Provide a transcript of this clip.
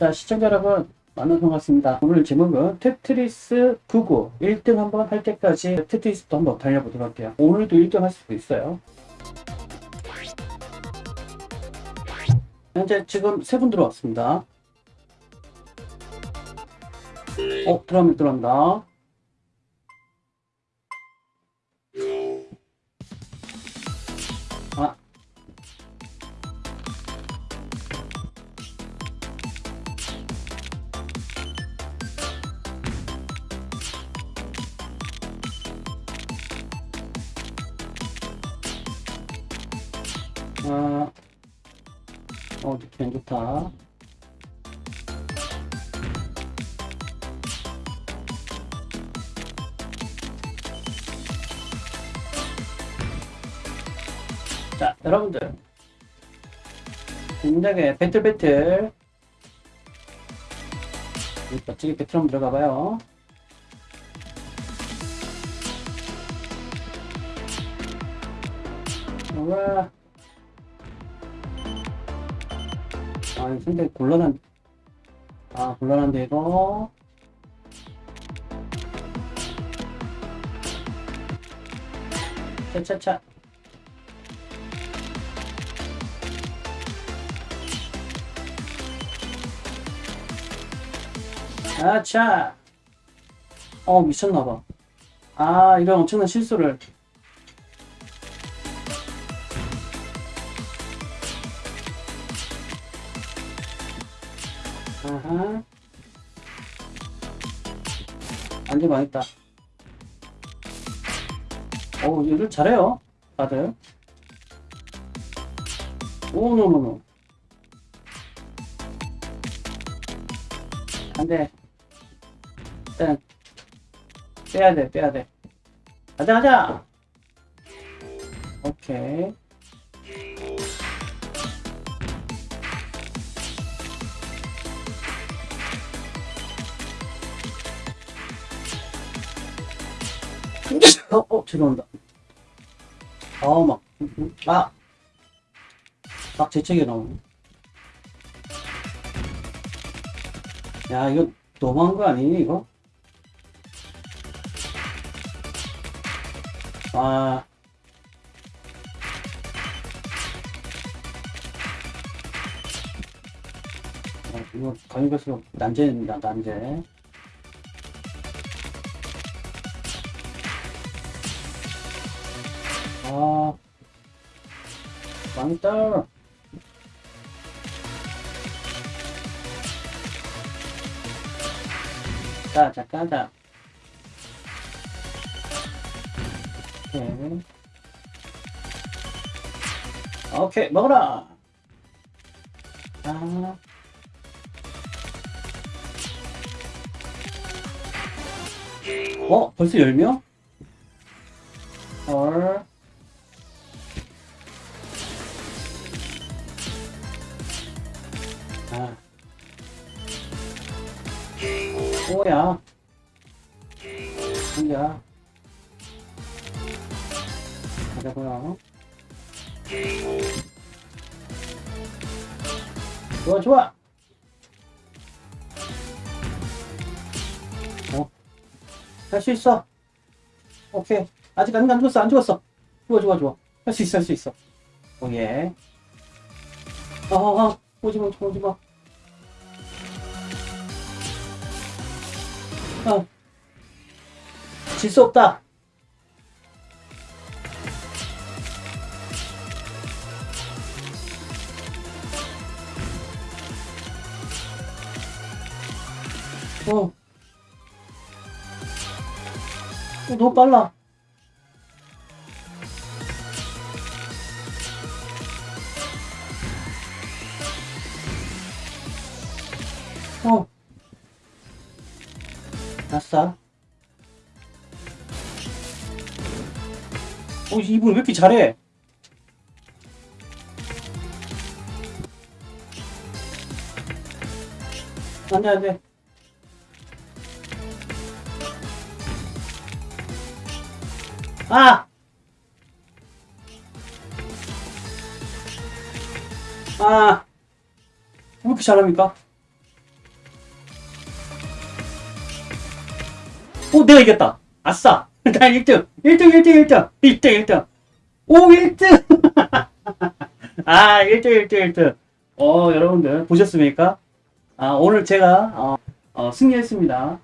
자, 시청자 여러분, 만나서 반갑습니다. 오늘 제목은 테트리스 99 1등 한번 할 때까지 테트리스도 한번 달려보도록 할게요. 오늘도 1등 할 수도 있어요. 현재 지금 세 분 들어왔습니다. 어, 들어오면 들어온다. 아, 어, 안 좋다. 자, 여러분들. 굉장히 배틀 배틀. 멋지게 배틀 한번 들어가 봐요. 우와. 아, 상당히 곤란한, 아, 곤란한데, 이거. 차차차. 아차. 어, 미쳤나봐. 아, 이런 엄청난 실수를. 아하. 안돼 망했다. 오, 일을 잘해요. 다들. 오, 노노노. 안 돼. 일단, 빼야 돼, 빼야 돼. 가자, 가자! 오케이. 어, 어, 죄송합니다. 아, 막, 음, 음, 아! 막 재채기 나오네. 야, 이거 너무한 거 아니니, 이거? 아. 어, 이거 갈수록 난제입니다, 난제. 아, 망했다. 자, 자, 가자. 오케이. 오케이, 먹어라. 아. 어, 벌써 10명? 헐. 아. 뭐야? 뭐야? 가자고요. 좋아, 좋아. 어? 할 수 있어. 오케이. 아직 안, 안 죽었어, 안 죽었어. 좋아, 좋아, 좋아. 할 수 있어, 할 수 있어. 오예. 어, 어, 어. 오지마, 오지마. 어. 질수 없다. 어. 어, 너무 빨라. 어. 아싸. 어, 이분 왜 이렇게 잘해? 안 돼, 안 돼. 아! 아! 왜 이렇게 잘합니까? 오, 내가 이겼다. 아싸. 나 1등. 1등, 1등, 1등. 1등, 1등. 오, 1등. 아, 1등, 1등, 1등. 어, 여러분들 보셨습니까? 아, 오늘 제가 어, 어, 승리했습니다.